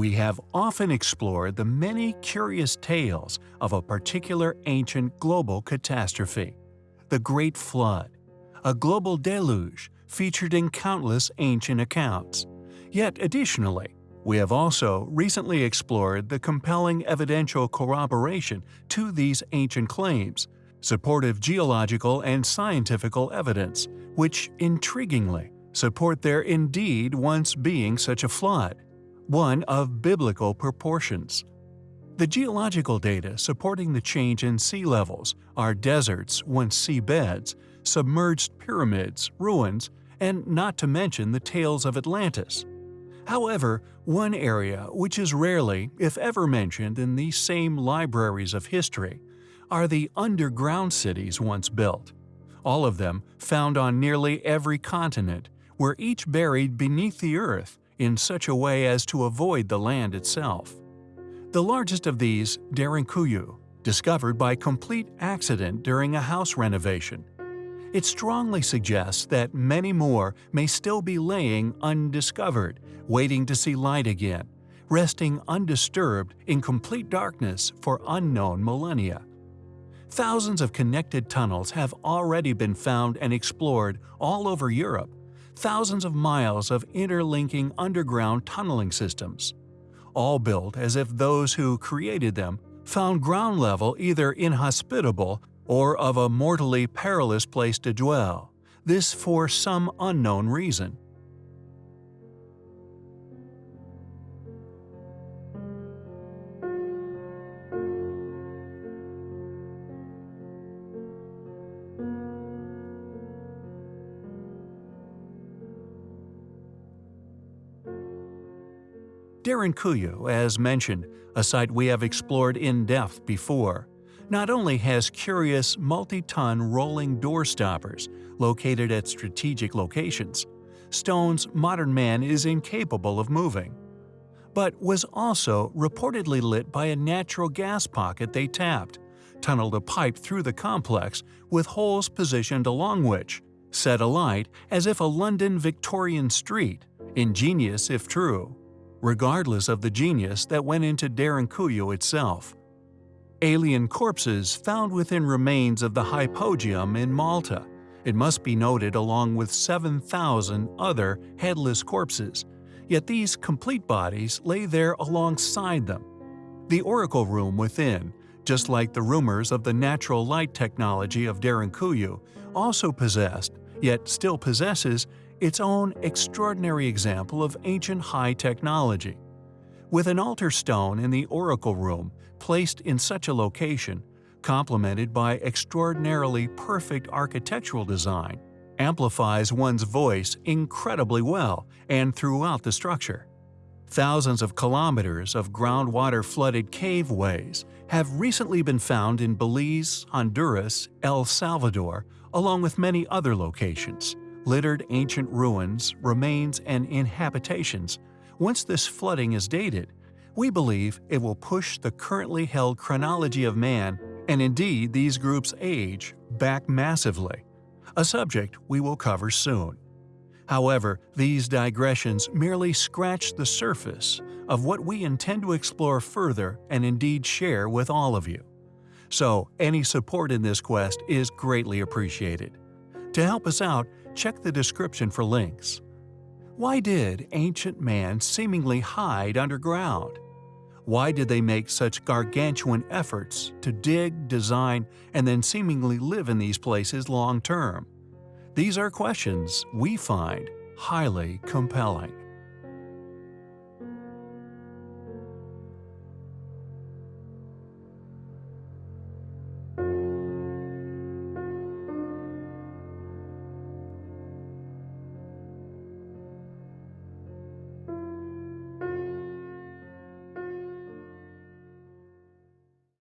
we have often explored the many curious tales of a particular ancient global catastrophe the Great Flood, a global deluge featured in countless ancient accounts. Yet additionally, we have also recently explored the compelling evidential corroboration to these ancient claims, supportive geological and scientifical evidence, which, intriguingly, support there indeed once being such a flood, one of biblical proportions. The geological data supporting the change in sea levels are deserts, once seabeds, submerged pyramids, ruins, and not to mention the tales of Atlantis. However, one area which is rarely, if ever mentioned in these same libraries of history, are the underground cities once built. All of them found on nearly every continent, were each buried beneath the earth in such a way as to avoid the land itself. The largest of these, Derinkuyu, discovered by complete accident during a house renovation. It strongly suggests that many more may still be laying undiscovered, waiting to see light again, resting undisturbed in complete darkness for unknown millennia. Thousands of connected tunnels have already been found and explored all over Europe, thousands of miles of interlinking underground tunneling systems all built as if those who created them found ground level either inhospitable or of a mortally perilous place to dwell, this for some unknown reason. Derinkuyu, as mentioned, a site we have explored in depth before, not only has curious multi-ton rolling door stoppers located at strategic locations, stones modern man is incapable of moving, but was also reportedly lit by a natural gas pocket they tapped, tunneled a pipe through the complex with holes positioned along which, set alight as if a London Victorian street, ingenious if true regardless of the genius that went into Derinkuyu itself. Alien corpses found within remains of the hypogeum in Malta. It must be noted along with 7,000 other headless corpses, yet these complete bodies lay there alongside them. The oracle room within, just like the rumors of the natural light technology of Derinkuyu, also possessed, yet still possesses, its own extraordinary example of ancient high technology. With an altar stone in the oracle room placed in such a location, complemented by extraordinarily perfect architectural design, amplifies one's voice incredibly well and throughout the structure. Thousands of kilometers of groundwater flooded caveways have recently been found in Belize, Honduras, El Salvador, along with many other locations littered ancient ruins, remains, and inhabitations, once this flooding is dated, we believe it will push the currently held chronology of man, and indeed these groups' age, back massively, a subject we will cover soon. However, these digressions merely scratch the surface of what we intend to explore further and indeed share with all of you. So, any support in this quest is greatly appreciated. To help us out, check the description for links. Why did ancient man seemingly hide underground? Why did they make such gargantuan efforts to dig, design, and then seemingly live in these places long term? These are questions we find highly compelling.